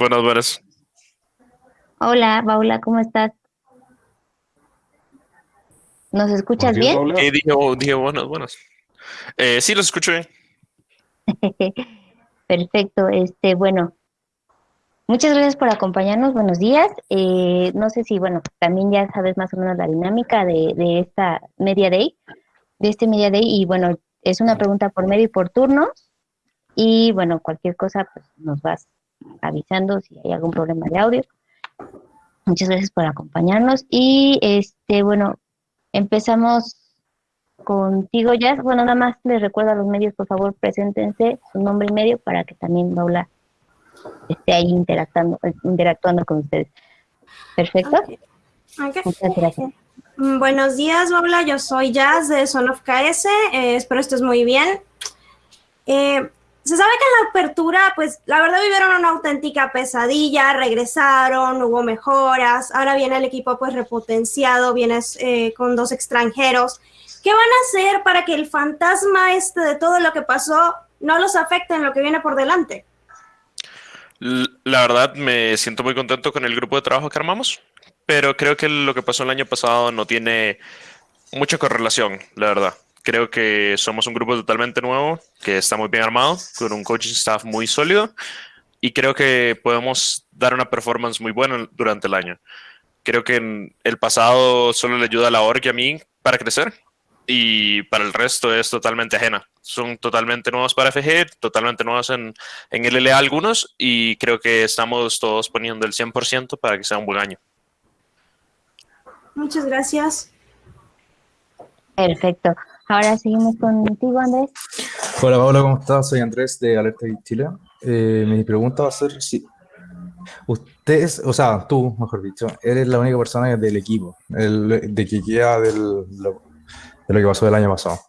Buenas, buenas. Hola, Paula, ¿cómo estás? ¿Nos escuchas bien? Sí, dije, oh, dije buenas, buenas. Eh, sí, los escucho bien. Perfecto, este, bueno, muchas gracias por acompañarnos, buenos días. Eh, no sé si, bueno, también ya sabes más o menos la dinámica de, de esta Media Day, de este Media Day, y bueno, es una pregunta por medio y por turnos, y bueno, cualquier cosa, pues nos vas avisando si hay algún problema de audio. Muchas gracias por acompañarnos, y este, bueno, empezamos contigo, ya Bueno, nada más les recuerdo a los medios, por favor, preséntense su nombre y medio para que también Paula esté ahí interactuando, interactuando con ustedes. ¿Perfecto? Muchas gracias. Mm, buenos días, Paula. Yo soy Jazz de Son of KS. Eh, espero estés muy bien. Eh, se sabe que en la apertura, pues la verdad vivieron una auténtica pesadilla, regresaron, hubo mejoras, ahora viene el equipo pues repotenciado, vienes eh, con dos extranjeros. ¿Qué van a hacer para que el fantasma este de todo lo que pasó no los afecte en lo que viene por delante? La verdad me siento muy contento con el grupo de trabajo que armamos, pero creo que lo que pasó el año pasado no tiene mucha correlación, la verdad. Creo que somos un grupo totalmente nuevo, que está muy bien armado, con un coaching staff muy sólido, y creo que podemos dar una performance muy buena durante el año. Creo que en el pasado solo le ayuda a la org y a mí para crecer, y para el resto es totalmente ajena. Son totalmente nuevos para FG, totalmente nuevos en, en LLA algunos y creo que estamos todos poniendo el 100% para que sea un buen año. Muchas gracias. Perfecto. Ahora seguimos contigo, Andrés. Hola, Paula, ¿cómo estás? Soy Andrés de Alerta Chile. Eh, mi pregunta va a ser si ustedes, o sea, tú, mejor dicho, eres la única persona del equipo, el, de que queda del, de lo que pasó el año pasado.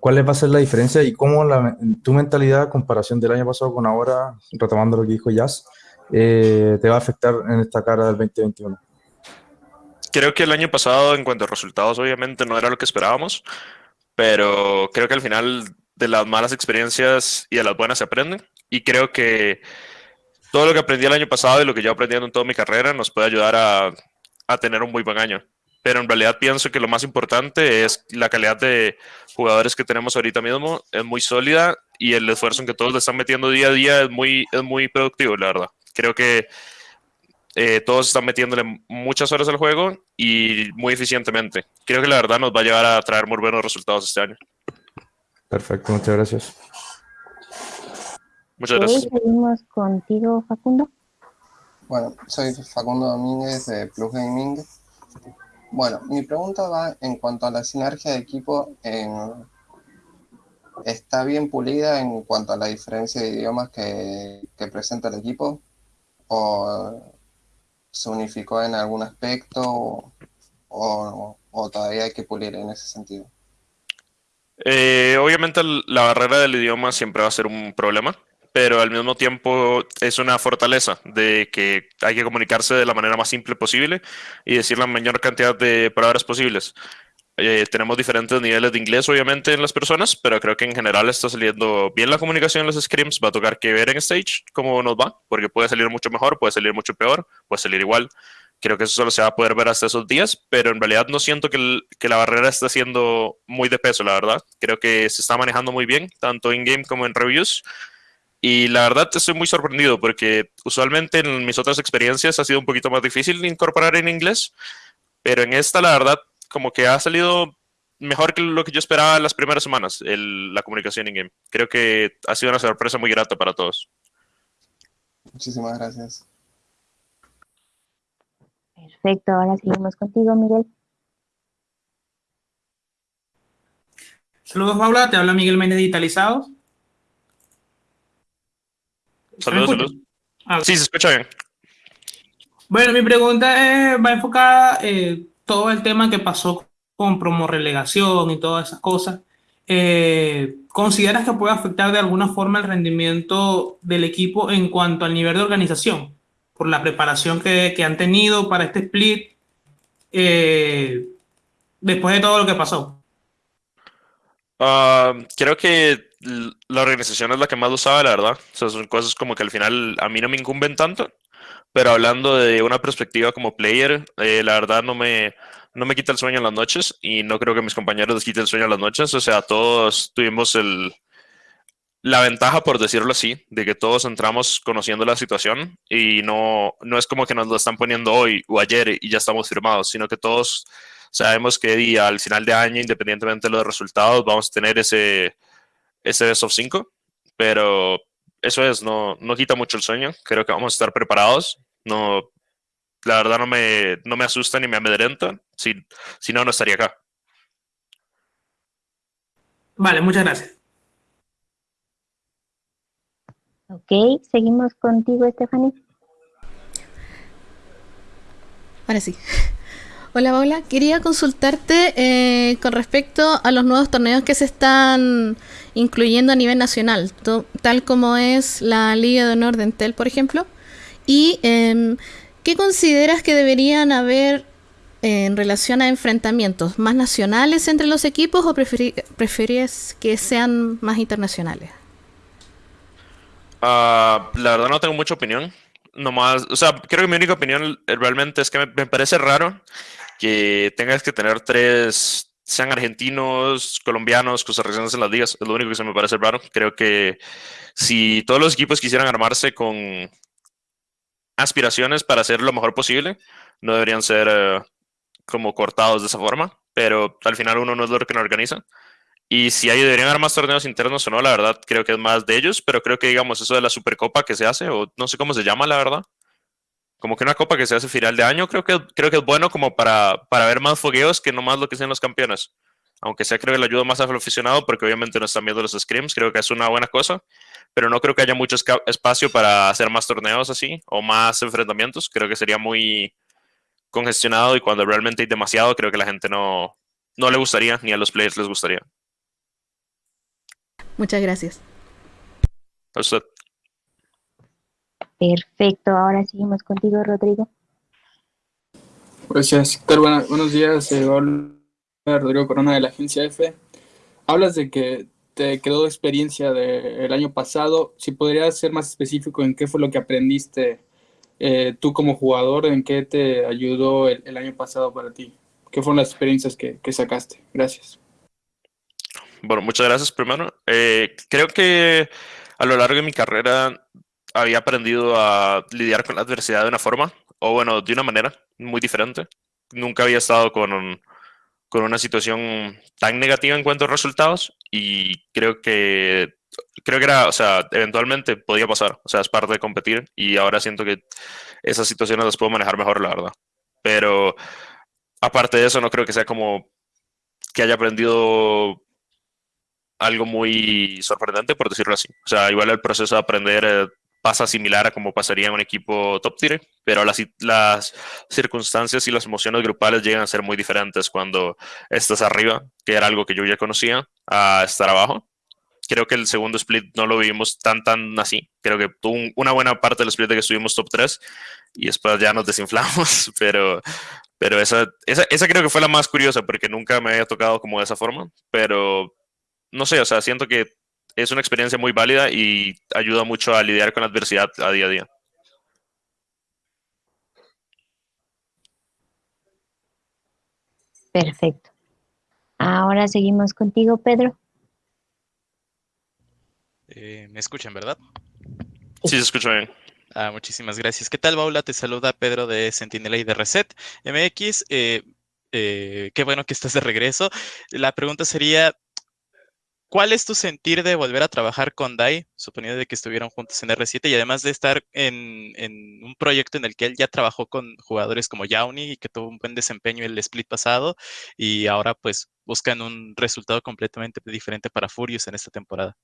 ¿Cuál va a ser la diferencia y cómo la, tu mentalidad, comparación del año pasado con ahora, retomando lo que dijo Jazz, eh, te va a afectar en esta cara del 2021? Creo que el año pasado, en cuanto a resultados, obviamente no era lo que esperábamos, pero creo que al final de las malas experiencias y de las buenas se aprenden. Y creo que todo lo que aprendí el año pasado y lo que yo aprendí en toda mi carrera nos puede ayudar a, a tener un muy buen año pero en realidad pienso que lo más importante es la calidad de jugadores que tenemos ahorita mismo, es muy sólida y el esfuerzo en que todos le están metiendo día a día es muy, es muy productivo, la verdad. Creo que eh, todos están metiéndole muchas horas al juego y muy eficientemente. Creo que la verdad nos va a llevar a traer muy buenos resultados este año. Perfecto, muchas gracias. Muchas gracias. Seguimos contigo, Facundo. Bueno, soy Facundo Domínguez de Plus Gaming bueno, mi pregunta va en cuanto a la sinergia de equipo. ¿Está bien pulida en cuanto a la diferencia de idiomas que, presenta el equipo? ¿O se unificó en algún aspecto? ¿O, todavía hay que pulir en ese sentido? Eh, obviamente la barrera del idioma siempre va a ser un problema pero al mismo tiempo es una fortaleza de que hay que comunicarse de la manera más simple posible y decir la mayor cantidad de palabras posibles. Eh, tenemos diferentes niveles de inglés, obviamente, en las personas, pero creo que en general está saliendo bien la comunicación en los scrims. Va a tocar que ver en stage cómo nos va, porque puede salir mucho mejor, puede salir mucho peor, puede salir igual. Creo que eso solo se va a poder ver hasta esos días, pero en realidad no siento que, que la barrera está siendo muy de peso, la verdad. Creo que se está manejando muy bien, tanto in-game como en reviews. Y la verdad estoy muy sorprendido porque usualmente en mis otras experiencias ha sido un poquito más difícil incorporar en inglés, pero en esta la verdad como que ha salido mejor que lo que yo esperaba las primeras semanas, la comunicación en game. Creo que ha sido una sorpresa muy grata para todos. Muchísimas gracias. Perfecto, ahora seguimos contigo, Miguel. Saludos, Paula, te habla Miguel Méndez Digitalizados. Saludos, saludos. Ah, sí, se escucha bien. Bueno, mi pregunta va enfocada eh, todo el tema que pasó con promo relegación y todas esas cosas. Eh, ¿Consideras que puede afectar de alguna forma el rendimiento del equipo en cuanto al nivel de organización? Por la preparación que, han tenido para este split eh, después de todo lo que pasó. Ah, creo que la organización es la que más lo sabe, la verdad. O son cosas como que al final a mí no me incumben tanto. Pero hablando de una perspectiva como player, eh, la verdad no me, no me quita el sueño en las noches y no creo que mis compañeros les quite el sueño en las noches. O sea, todos tuvimos el, la ventaja, por decirlo así, de que todos entramos conociendo la situación y no, no es como que nos lo están poniendo hoy o ayer y ya estamos firmados, sino que todos sabemos que al final de año, independientemente de los resultados, vamos a tener ese, ese best of 5, pero eso es, no, no quita mucho el sueño, creo que vamos a estar preparados, no, la verdad no me, no me asusta ni me amedrenta, si, si no, no estaría acá. Vale, muchas gracias. Ok, seguimos contigo, Stephanie. Ahora sí. Hola Paula, quería consultarte eh, con respecto a los nuevos torneos que se están incluyendo a nivel nacional, tal como es la Liga de Honor de Entel, por ejemplo. ¿Y em, qué consideras que deberían haber en relación a enfrentamientos más nacionales entre los equipos o preferías que sean más internacionales? Ah, la verdad no tengo mucha opinión. Nomás, o sea, creo que mi única opinión realmente es que me, parece raro que tengas que tener tres, sean argentinos, colombianos, costarricenses en las ligas. Es lo único que se me parece raro. Creo que si todos los equipos quisieran armarse con aspiraciones para hacer lo mejor posible, no deberían ser eh, como cortados de esa forma. Pero al final uno no es lo que no organiza. Y si hay, deberían haber más torneos internos o no, la verdad creo que es más de ellos, pero creo que digamos eso de la Supercopa que se hace, o no sé cómo se llama, la verdad. Como que una copa que se hace final de año, creo que, creo que es bueno como para, para ver más fogueos que no más lo que sean los campeones. Aunque sea creo que le ayuda más al aficionado porque obviamente no están viendo los scrims, creo que es una buena cosa, pero no creo que haya mucho espacio para hacer más torneos así o más enfrentamientos. Creo que sería muy congestionado y cuando realmente hay demasiado, creo que la gente no, no le gustaría, ni a los players les gustaría. Muchas gracias. Perfecto, ahora seguimos contigo, Rodrigo. Gracias. buenos días, eh, Rodrigo Corona de la agencia F. Hablas de que te quedó experiencia del año pasado. Si podrías ser más específico en qué fue lo que aprendiste eh, tú como jugador, en qué te ayudó el, año pasado para ti. ¿Qué fueron las experiencias que sacaste? Gracias. Bueno, muchas gracias primero. Eh, creo que a lo largo de mi carrera había aprendido a lidiar con la adversidad de una forma, o bueno, de una manera muy diferente. Nunca había estado con, con una situación tan negativa en cuanto a resultados y creo que creo que era, o sea, eventualmente podía pasar, o sea, es parte de competir y ahora siento que esas situaciones las puedo manejar mejor, la verdad. Pero aparte de eso, no creo que sea como que haya aprendido algo muy sorprendente, por decirlo así. O sea, igual el proceso de aprender eh, pasa similar a como pasaría en un equipo top tier, pero las, las circunstancias y las emociones grupales llegan a ser muy diferentes cuando estás arriba, que era algo que yo ya conocía, a estar abajo. Creo que el segundo split no lo vivimos tan, tan así. Creo que tuvo una buena parte del split de que estuvimos top 3 y después ya nos desinflamos, pero, pero esa, esa, esa creo que fue la más curiosa porque nunca me había tocado como de esa forma, pero no sé, o sea, siento que es una experiencia muy válida y ayuda mucho a lidiar con la adversidad a día a día. Perfecto. Ahora seguimos contigo, Pedro. Eh, ¿Me escuchan, verdad? Sí, se escucha bien. Ah, muchísimas gracias. ¿Qué tal, Paula? Te saluda Pedro de Sentinela y de Reset MX. Eh, eh, qué bueno que estás de regreso. La pregunta sería, ¿Cuál es tu sentir de volver a trabajar con Dai, suponiendo de que estuvieron juntos en R7 y además de estar en, un proyecto en el que él ya trabajó con jugadores como Yauni y que tuvo un buen desempeño el split pasado y ahora pues buscan un resultado completamente diferente para Furious en esta temporada?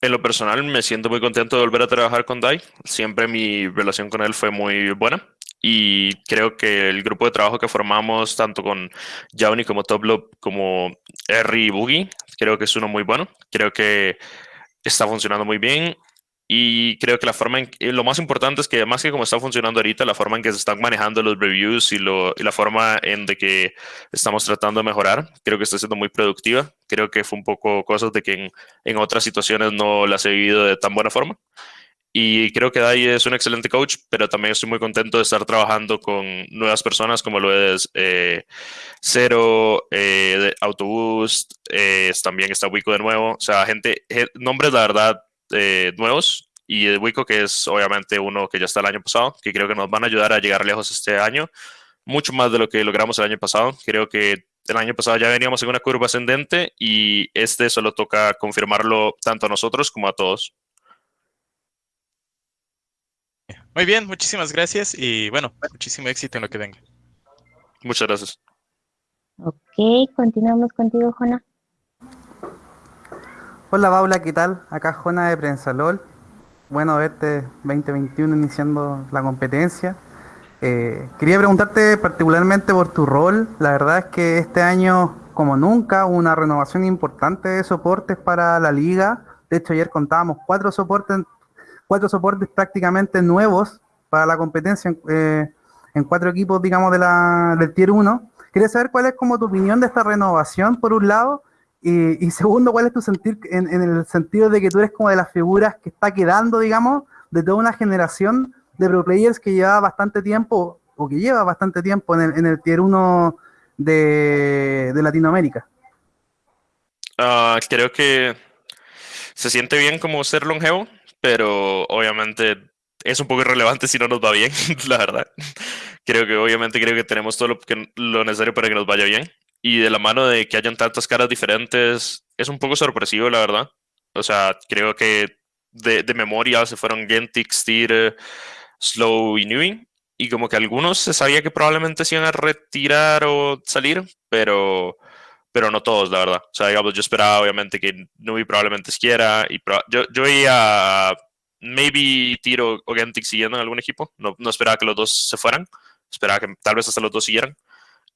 En lo personal me siento muy contento de volver a trabajar con Dai. Siempre mi relación con él fue muy buena y creo que el grupo de trabajo que formamos, tanto con Jauni como Toplop, como R y Boogie, creo que es uno muy bueno. Creo que está funcionando muy bien y creo que la forma en lo más importante es que más que como está funcionando ahorita, la forma en que se están manejando los reviews y, lo, y la forma en de que estamos tratando de mejorar, creo que está siendo muy productiva. Creo que fue un poco cosas de que en, en otras situaciones no las he vivido de tan buena forma. Y creo que Dai es un excelente coach, pero también estoy muy contento de estar trabajando con nuevas personas como lo es eh, Cero, eh, Autoboost, eh, también está Wico de nuevo. O sea, gente, nombres la verdad eh, nuevos. Y Wico, que es obviamente uno que ya está el año pasado, que creo que nos van a ayudar a llegar lejos este año, mucho más de lo que logramos el año pasado. Creo que el año pasado ya veníamos en una curva ascendente y este solo toca confirmarlo tanto a nosotros como a todos. Muy bien, muchísimas gracias y bueno, muchísimo éxito en lo que venga. Muchas gracias. Ok, continuamos contigo, Jona. Hola, Paula, ¿qué tal? Acá Jona de Prensalol. Bueno verte 2021 iniciando la competencia. Eh, quería preguntarte particularmente por tu rol. La verdad es que este año, como nunca, hubo una renovación importante de soportes para la liga. De hecho, ayer contábamos cuatro soportes, cuatro soportes prácticamente nuevos para la competencia en, eh, cuatro equipos, digamos, de la, del Tier 1. Quería saber cuál es como tu opinión de esta renovación, por un lado, y, segundo, cuál es tu sentir en, en el sentido de que tú eres como de las figuras que está quedando, digamos, de toda una generación de pro players que lleva bastante tiempo, o que lleva bastante tiempo en el, en el tier 1 de, Latinoamérica? Uh, creo que se siente bien como ser longevo, pero obviamente es un poco irrelevante si no nos va bien, la verdad. Creo que obviamente creo que tenemos todo lo, que, lo necesario para que nos vaya bien. Y de la mano de que hayan tantas caras diferentes, es un poco sorpresivo, la verdad. O sea, creo que de, de memoria se fueron Gentix, Tyr, Slow y Newing. Y como que algunos se sabía que probablemente se iban a retirar o salir, pero, pero no todos, la verdad. O sea, digamos, yo esperaba obviamente que Newey probablemente quiera. Y yo, yo veía maybe Tiro o Gentic siguiendo en algún equipo. No, no esperaba que los dos se fueran. Esperaba que tal vez hasta los dos siguieran.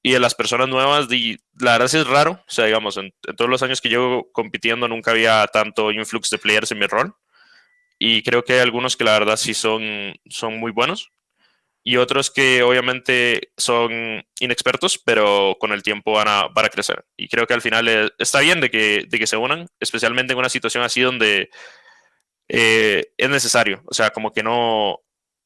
Y de las personas nuevas, la verdad es raro. O sea, digamos, en, en, todos los años que llevo compitiendo nunca había tanto influx de players en mi rol y creo que hay algunos que la verdad sí son, son muy buenos y otros que obviamente son inexpertos, pero con el tiempo van a, van a crecer. Y creo que al final eh, está bien de que, de que se unan, especialmente en una situación así donde eh, es necesario. O sea, como que no,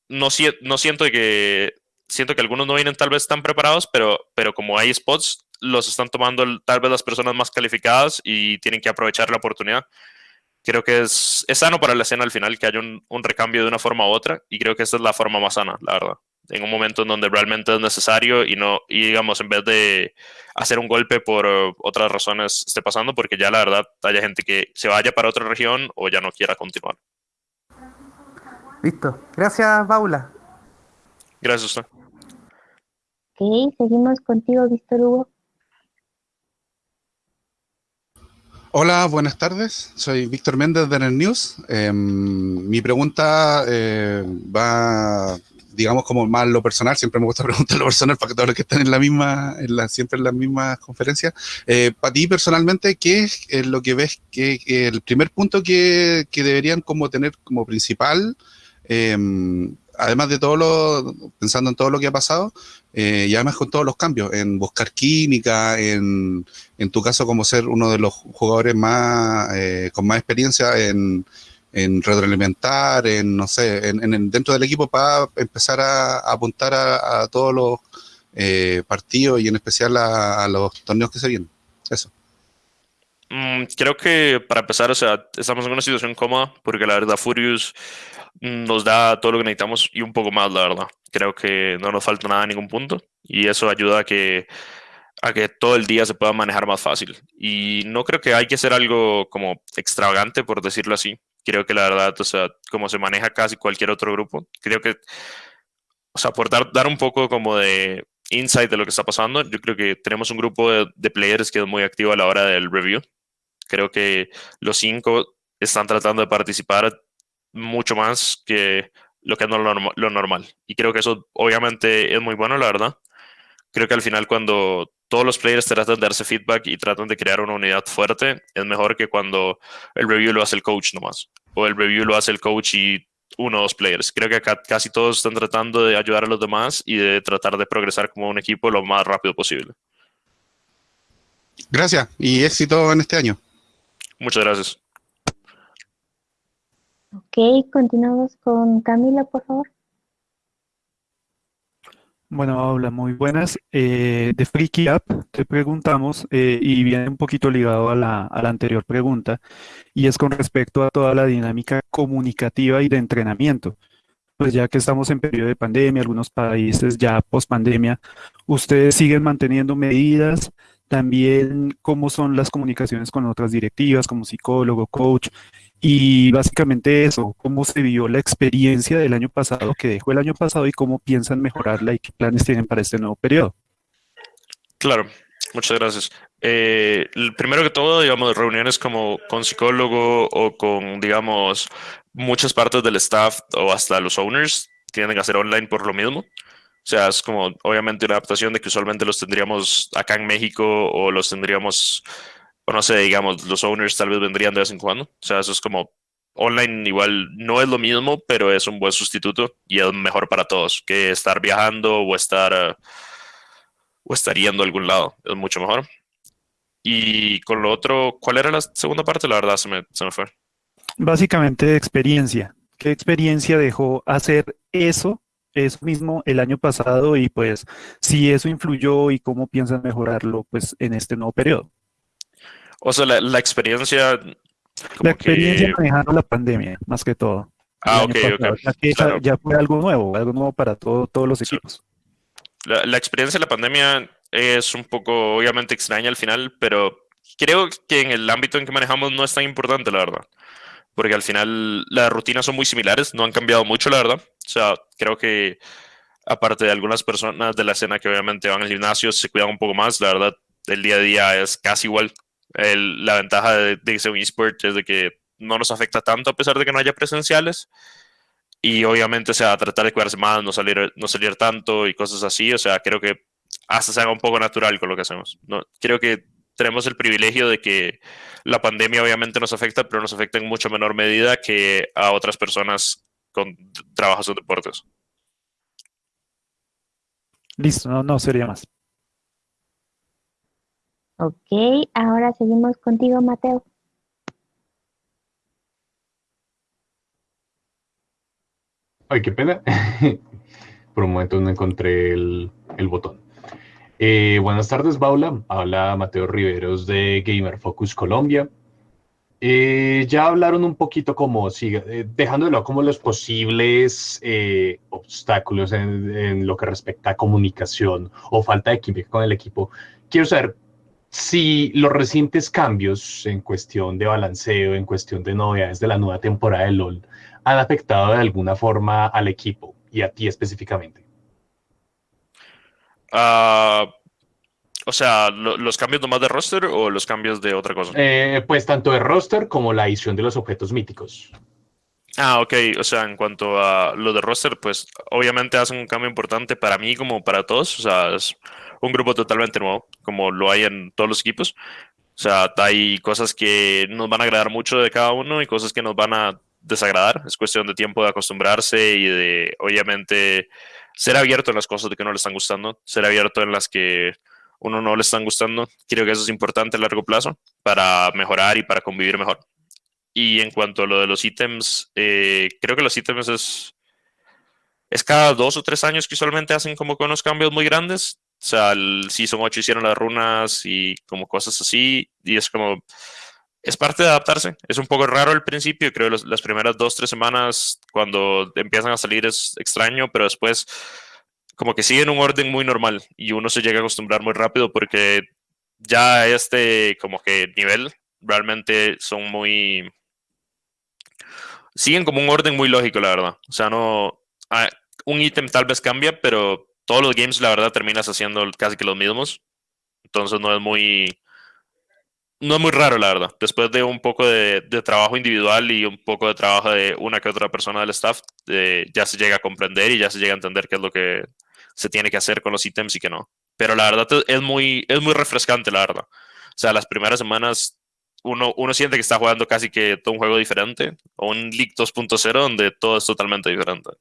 no, no siento que siento que algunos no vienen tal vez tan preparados, pero, pero como hay spots, los están tomando tal vez las personas más calificadas y tienen que aprovechar la oportunidad creo que es, es, sano para la escena al final que haya un, un, recambio de una forma u otra y creo que esta es la forma más sana, la verdad. En un momento en donde realmente es necesario y no, y digamos, en vez de hacer un golpe por uh, otras razones esté pasando, porque ya la verdad haya gente que se vaya para otra región o ya no quiera continuar. Listo. Gracias, Paula. Gracias a usted. Ok, seguimos contigo, Víctor Hugo. Hola, buenas tardes. Soy Víctor Méndez de NET News. Eh, mi pregunta eh, va, digamos, como más lo personal. Siempre me gusta preguntar lo personal para que todos los que están en la misma, en la, siempre en las mismas conferencias. Eh, para ti personalmente, ¿qué es lo que ves que, el primer punto que, deberían como tener como principal? además de todo lo, pensando en todo lo que ha pasado, eh, y además con todos los cambios, en buscar química, en, en tu caso como ser uno de los jugadores más eh, con más experiencia en, en retroalimentar, en no sé, en, dentro del equipo para empezar a, apuntar a, todos los eh, partidos y en especial a, los torneos que se vienen. Eso. Mm, creo que para empezar, o sea, estamos en una situación cómoda porque la verdad Furious nos da todo lo que necesitamos y un poco más, la verdad. Creo que no nos falta nada en ningún punto y eso ayuda a que, a que todo el día se pueda manejar más fácil. Y no creo que hay que hacer algo como extravagante, por decirlo así. Creo que la verdad, o sea, como se maneja casi cualquier otro grupo, creo que, o sea, por dar, dar un poco como de insight de lo que está pasando, yo creo que tenemos un grupo de, de players que es muy activo a la hora del review. Creo que los cinco están tratando de participar mucho más que lo que es lo, normal. Y creo que eso obviamente es muy bueno, la verdad. Creo que al final cuando todos los players tratan de darse feedback y tratan de crear una unidad fuerte, es mejor que cuando el review lo hace el coach nomás. O el review lo hace el coach y uno o dos players. Creo que acá casi todos están tratando de ayudar a los demás y de tratar de progresar como un equipo lo más rápido posible. Gracias y éxito en este año. Muchas gracias. Ok, continuamos con Camila, por favor. Bueno, hola, muy buenas. Eh, de Freaky App te preguntamos, eh, y viene un poquito ligado a la, a la anterior pregunta, y es con respecto a toda la dinámica comunicativa y de entrenamiento. Pues ya que estamos en periodo de pandemia, algunos países ya post pandemia, ¿ustedes siguen manteniendo medidas? También, ¿cómo son las comunicaciones con otras directivas como psicólogo, coach? Y básicamente eso, cómo se vio la experiencia del año pasado, que dejó el año pasado y cómo piensan mejorarla y qué planes tienen para este nuevo periodo. Claro, muchas gracias. Eh, primero que todo, digamos, reuniones como con psicólogo o con, digamos, muchas partes del staff o hasta los owners tienen que hacer online por lo mismo. O sea, es como obviamente una adaptación de que usualmente los tendríamos acá en México o los tendríamos o no sé, digamos, los owners tal vez vendrían de vez en cuando. O sea, eso es como online igual no es lo mismo, pero es un buen sustituto y es mejor para todos que estar viajando o estar o estar yendo a algún lado. Es mucho mejor. Y con lo otro, ¿cuál era la segunda parte? La verdad se me, se me fue. Básicamente experiencia. ¿Qué experiencia dejó hacer eso, eso mismo el año pasado? Y pues si eso influyó y cómo piensan mejorarlo pues en este nuevo periodo. O sea, la, experiencia... La experiencia manejando la pandemia, más que todo. Ah, ok, ok. Ya, ya, fue algo nuevo, algo nuevo para todo, todos los equipos. La, la, experiencia de la pandemia es un poco, obviamente, extraña al final, pero creo que en el ámbito en que manejamos no es tan importante, la verdad. Porque al final las rutinas son muy similares, no han cambiado mucho, la verdad. O sea, creo que aparte de algunas personas de la escena que obviamente van al gimnasio, se cuidan un poco más, la verdad, el día a día es casi igual la ventaja de, de ser un eSport es de que no nos afecta tanto a pesar de que no haya presenciales. Y obviamente, o sea, tratar de cuidarse más, no salir, no salir tanto y cosas así. O sea, creo que hasta se haga un poco natural con lo que hacemos. No, creo que tenemos el privilegio de que la pandemia obviamente nos afecta, pero nos afecta en mucho menor medida que a otras personas con trabajos en deportes. Listo, no, no sería más. Ok, ahora seguimos contigo, Mateo. Ay, qué pena. Por un momento no encontré el, botón. Eh, buenas tardes, Paula. Habla Mateo Riveros de Gamer Focus Colombia. Eh, ya hablaron un poquito como, siga, eh, dejando de lado como los posibles obstáculos en, en, lo que respecta a comunicación o falta de química con el equipo. Quiero saber si los recientes cambios en cuestión de balanceo, en cuestión de novedades de la nueva temporada de LOL, han afectado de alguna forma al equipo y a ti específicamente. Ah, o sea, ¿los cambios nomás de roster o los cambios de otra cosa? Eh, pues tanto de roster como la adición de los objetos míticos. Ah, ok. O sea, en cuanto a lo de roster, pues obviamente hacen un cambio importante para mí como para todos. O sea, es un grupo totalmente nuevo, como lo hay en todos los equipos. O sea, hay cosas que nos van a agradar mucho de cada uno y cosas que nos van a desagradar. Es cuestión de tiempo de acostumbrarse y de, obviamente, ser abierto en las cosas de que no le están gustando, ser abierto en las que uno no le están gustando. Creo que eso es importante a largo plazo para mejorar y para convivir mejor. Y en cuanto a lo de los ítems, eh, creo que los ítems es, es cada dos o tres años que usualmente hacen como con unos cambios muy grandes. O sea, el Season 8 hicieron las runas y como cosas así. Y es como, es parte de adaptarse. Es un poco raro al principio. Creo que las primeras dos, tres semanas cuando empiezan a salir es extraño, pero después como que siguen un orden muy normal y uno se llega a acostumbrar muy rápido porque ya este como que nivel realmente son muy siguen como un orden muy lógico, la verdad. O sea, no. Ah, un ítem tal vez cambia, pero todos los games, la verdad, terminas haciendo casi que los mismos. Entonces no es muy. No es muy raro, la verdad. Después de un poco de, trabajo individual y un poco de trabajo de una que otra persona del staff, eh, ya se llega a comprender y ya se llega a entender qué es lo que se tiene que hacer con los ítems y qué no. Pero la verdad es muy, es muy refrescante, la verdad. O sea, las primeras semanas uno, uno siente que está jugando casi que todo un juego diferente, o un League 2.0 donde todo es totalmente diferente.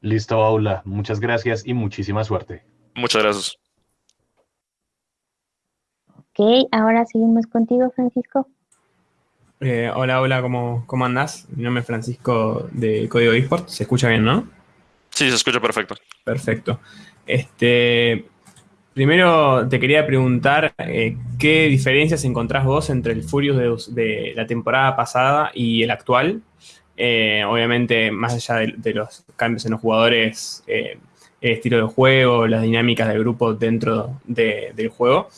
Listo, Paula. Muchas gracias y muchísima suerte. Muchas gracias. Ok, ahora seguimos contigo, Francisco. Eh, hola, hola, ¿cómo, ¿cómo andás? Mi nombre es Francisco de Código eSport. ¿Se escucha bien, no? Sí, se escucha perfecto. Perfecto. Este, primero te quería preguntar eh, qué diferencias encontrás vos entre el Furious de, de la temporada pasada y el actual. Eh, obviamente, más allá de, los cambios en los jugadores, eh, el estilo de juego, las dinámicas del grupo dentro de, del juego.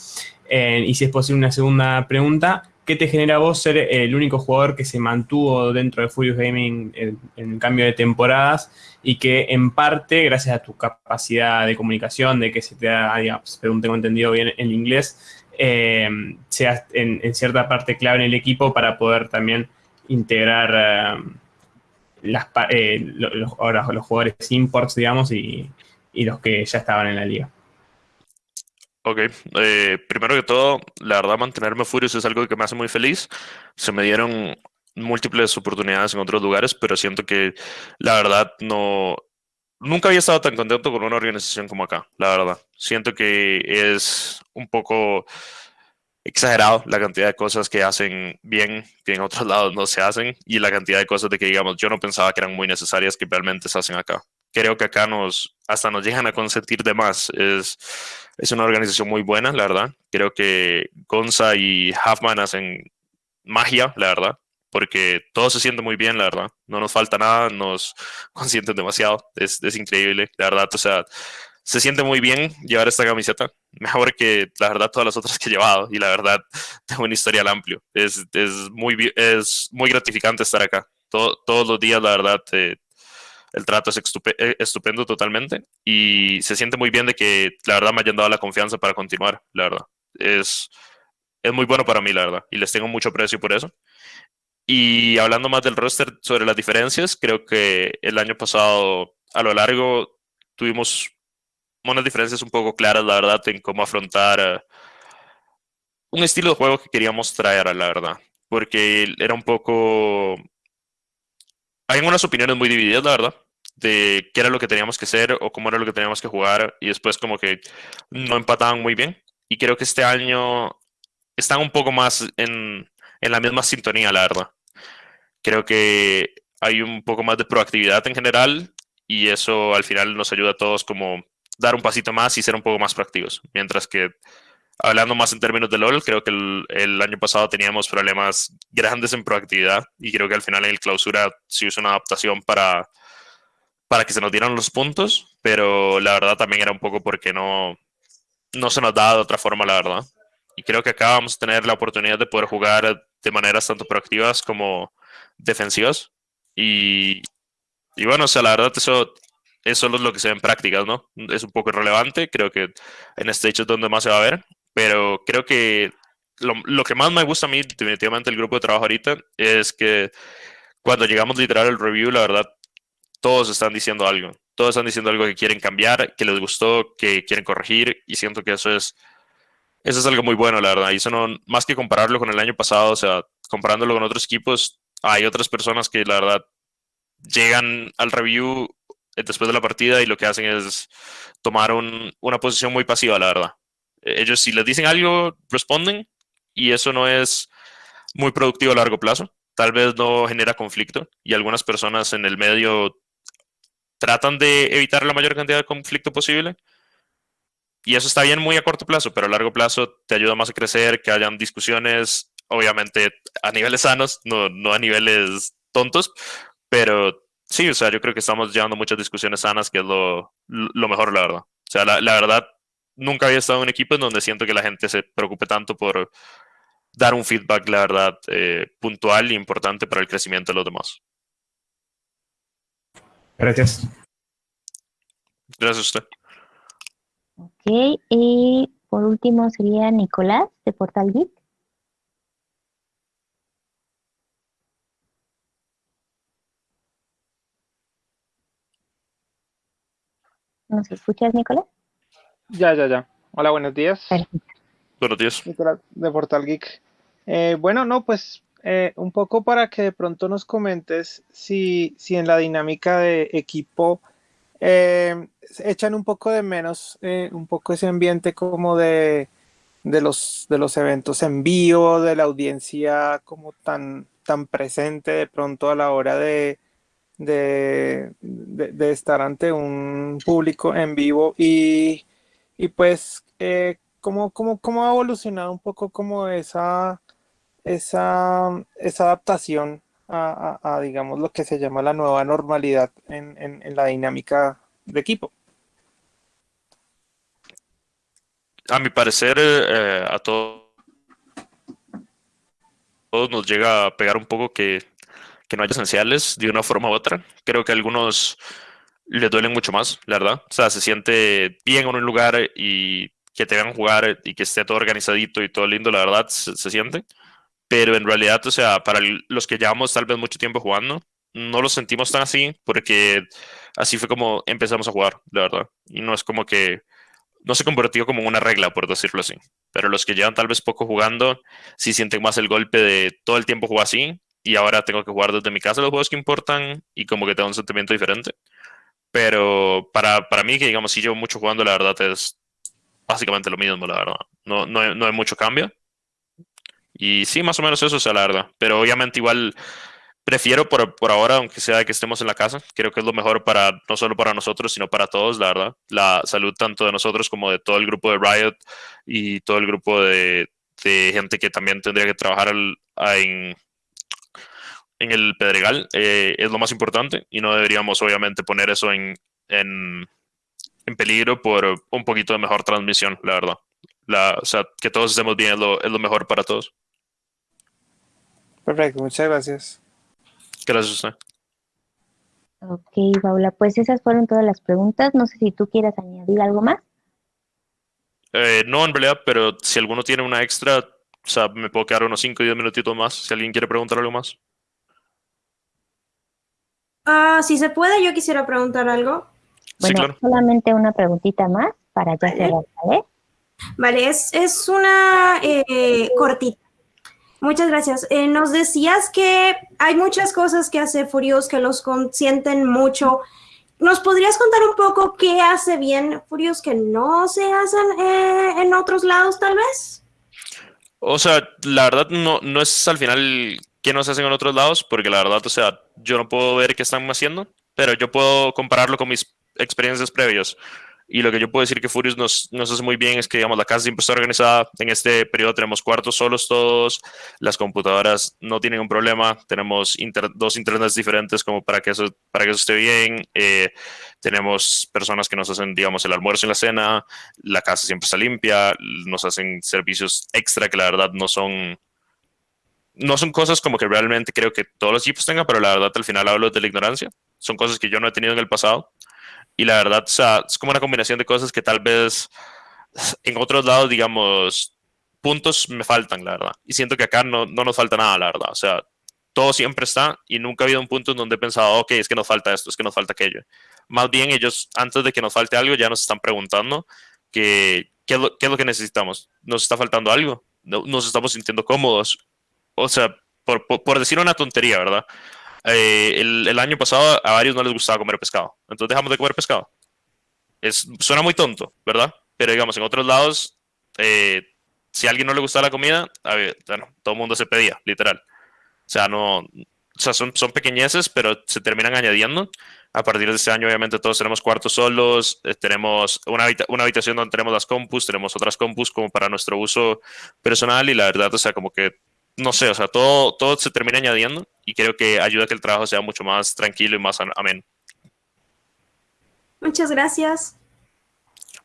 Eh, y si es posible una segunda pregunta, ¿qué te genera vos ser el único jugador que se mantuvo dentro de Furious Gaming en, cambio de temporadas y que en parte, gracias a tu capacidad de comunicación, de que se te da, digamos, según tengo entendido bien el inglés, seas en, cierta parte clave en el equipo para poder también integrar eh, los, ahora, los jugadores imports, digamos, y, y los que ya estaban en la liga. Ok, eh, primero que todo, la verdad mantenerme Furious es algo que me hace muy feliz. Se me dieron múltiples oportunidades en otros lugares, pero siento que la verdad no... Nunca había estado tan contento con una organización como acá, la verdad. Siento que es un poco exagerado la cantidad de cosas que hacen bien, que en otros lados no se hacen, y la cantidad de cosas de que, digamos, yo no pensaba que eran muy necesarias que realmente se hacen acá. Creo que acá nos, hasta nos llegan a consentir de más. Es, es una organización muy buena, la verdad. Creo que Gonza y Huffman hacen magia, la verdad, porque todo se siente muy bien, la verdad. No nos falta nada, nos consienten demasiado. Es, es increíble, la verdad. O sea, se siente muy bien llevar esta camiseta. Mejor que, la verdad, todas las otras que he llevado. Y la verdad, tengo un historial amplio. Es, es, muy, es muy gratificante estar acá. Todo, todos los días, la verdad, eh, el trato es eh, estupendo totalmente y se siente muy bien de que la verdad me hayan dado la confianza para continuar, la verdad. Es, es muy bueno para mí, la verdad, y les tengo mucho aprecio por eso. Y hablando más del roster sobre las diferencias, creo que el año pasado a lo largo tuvimos unas diferencias un poco claras, la verdad, en cómo afrontar uh, un estilo de juego que queríamos traer, la verdad, porque era un poco hay unas opiniones muy divididas, la verdad, de qué era lo que teníamos que hacer o cómo era lo que teníamos que jugar y después como que no empataban muy bien. Y creo que este año están un poco más en, en la misma sintonía, la verdad. Creo que hay un poco más de proactividad en general y eso al final nos ayuda a todos como dar un pasito más y ser un poco más proactivos. Mientras que hablando más en términos de LOL, creo que el, año pasado teníamos problemas grandes en proactividad y creo que al final en el clausura sí hizo una adaptación para, para que se nos dieran los puntos, pero la verdad también era un poco porque no, no se nos daba de otra forma, la verdad. Y creo que acá vamos a tener la oportunidad de poder jugar de maneras tanto proactivas como defensivas. Y, y bueno, o sea, la verdad eso eso es lo que se ve en prácticas, ¿no? Es un poco irrelevante, creo que en este hecho es donde más se va a ver, pero creo que lo, lo, que más me gusta a mí, definitivamente, el grupo de trabajo ahorita, es que cuando llegamos literal al review, la verdad, todos están diciendo algo. Todos están diciendo algo que quieren cambiar, que les gustó, que quieren corregir, y siento que eso es, eso es algo muy bueno, la verdad. Y eso no, más que compararlo con el año pasado, o sea, comparándolo con otros equipos, hay otras personas que la verdad llegan al review después de la partida y lo que hacen es tomar un, una posición muy pasiva, la verdad ellos si les dicen algo, responden y eso no es muy productivo a largo plazo. Tal vez no genera conflicto y algunas personas en el medio tratan de evitar la mayor cantidad de conflicto posible. Y eso está bien muy a corto plazo, pero a largo plazo te ayuda más a crecer, que hayan discusiones, obviamente a niveles sanos, no, no a niveles tontos, pero sí, o sea, yo creo que estamos llevando muchas discusiones sanas, que es lo, lo mejor, la verdad. O sea, la, la verdad, nunca había estado en un equipo en donde siento que la gente se preocupe tanto por dar un feedback, la verdad, eh, puntual e importante para el crecimiento de los demás. Gracias. Gracias a usted. Ok, y por último sería Nicolás de Portal Geek. ¿Nos escuchas, Nicolás? Ya, ya, ya. Hola, buenos días. Buenos días. De Portal Geek. Eh, bueno, no, pues eh, un poco para que de pronto nos comentes si, si en la dinámica de equipo eh, echan un poco de menos, un poco ese ambiente como de, de los, de los eventos en vivo, de la audiencia como tan, tan presente de pronto a la hora de, de, de, estar ante un público en vivo y, y pues eh, ¿cómo, cómo, cómo, ha evolucionado un poco como esa, esa, esa adaptación a, a, digamos, lo que se llama la nueva normalidad en, en, en la dinámica de equipo? a mi parecer, eh, a todos, todos nos llega a pegar un poco que, que, no haya esenciales de una forma u otra. Creo que a algunos les duelen mucho más, la verdad. O sea, se siente bien en un lugar y que te vean jugar y que esté todo organizadito y todo lindo, la verdad, se, siente. Pero en realidad, o sea, para los que llevamos tal vez mucho tiempo jugando, no lo sentimos tan así porque así fue como empezamos a jugar, la verdad. Y no es como que no se convirtió como una regla, por decirlo así. Pero los que llevan tal vez poco jugando, sí sienten más el golpe de todo el tiempo jugar así y ahora tengo que jugar desde mi casa los juegos que importan y como que tengo un sentimiento diferente. Pero para, para mí, que digamos, si llevo mucho jugando, la verdad es básicamente lo mismo, la verdad. No, no, hay, no hay mucho cambio. Y sí, más o menos eso es la verdad. Pero obviamente igual prefiero por, por, ahora, aunque sea que estemos en la casa, creo que es lo mejor para no solo para nosotros, sino para todos, la verdad. La salud tanto de nosotros como de todo el grupo de Riot y todo el grupo de, de gente que también tendría que trabajar en, en, el Pedregal eh, es lo más importante y no deberíamos obviamente poner eso en, en, en, peligro por un poquito de mejor transmisión, la verdad. La, o sea, que todos estemos bien es lo, es lo mejor para todos. Perfecto, muchas gracias. Gracias a usted. Ok, Paula, pues esas fueron todas las preguntas. No sé si tú quieras añadir algo más. Eh, no, en realidad, pero si alguno tiene una extra, o sea, me puedo quedar unos 5 o 10 minutitos más. Si alguien quiere preguntar algo más. Ah, si se puede, yo quisiera preguntar algo. Bueno, sí, claro. solamente una preguntita más para ya Vale. cerrar, ¿vale? Vale, es, es una eh, cortita. Muchas gracias. Eh, nos decías que hay muchas cosas que hace Furious que los consienten mucho. ¿Nos podrías contar un poco qué hace bien Furious que no se hacen eh, en otros lados, tal vez? O sea, la verdad no, no es al final qué nos hacen en otros lados, porque la verdad, o sea, yo no puedo ver qué están haciendo, pero yo puedo compararlo con mis experiencias previas. Y lo que yo puedo decir que Furious nos, nos hace muy bien es que, digamos, la casa siempre está organizada. En este periodo tenemos cuartos solos todos, las computadoras no tienen un problema, tenemos inter- dos internets diferentes como para que eso, para que eso esté bien. Eh, tenemos personas que nos hacen, digamos, el almuerzo y la cena, la casa siempre está limpia, nos hacen servicios extra que la verdad no son no son cosas como que realmente creo que todos los equipos tengan, pero la verdad al final hablo de la ignorancia. Son cosas que yo no he tenido en el pasado. Y la verdad, o sea, es como una combinación de cosas que tal vez en otros lados, digamos, puntos me faltan, la verdad. Y siento que acá no, no nos falta nada, la verdad. O sea, todo siempre está y nunca ha habido un punto en donde he pensado, ok, es que nos falta esto, es que nos falta aquello. Más bien ellos, antes de que nos falte algo, ya nos están preguntando que, qué, es lo, qué es lo que necesitamos. ¿Nos está faltando algo? No, ¿Nos estamos sintiendo cómodos? O sea, por, por, por decir una tontería, ¿verdad? Eh, el, el, año pasado a varios no les gustaba comer pescado. Entonces dejamos de comer pescado. Es, suena muy tonto, ¿verdad? Pero digamos, en otros lados, eh, si a alguien no le gustaba la comida, a ver, bueno, todo el mundo se pedía, literal. O sea, no, o sea, son, son pequeñeces, pero se terminan añadiendo. A partir de este año, obviamente, todos tenemos cuartos solos, eh, tenemos una, habita una, habitación donde tenemos las compus, tenemos otras compus como para nuestro uso personal y la verdad, o sea, como que no sé, o sea, todo, todo se termina añadiendo y creo que ayuda a que el trabajo sea mucho más tranquilo y más ameno. Muchas gracias.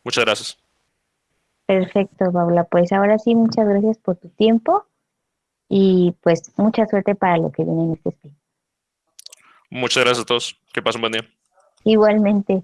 Muchas gracias. Perfecto, Paula. Pues ahora sí, muchas gracias por tu tiempo y pues mucha suerte para lo que viene en este spin. Muchas gracias a todos. Que pasen un buen día. Igualmente.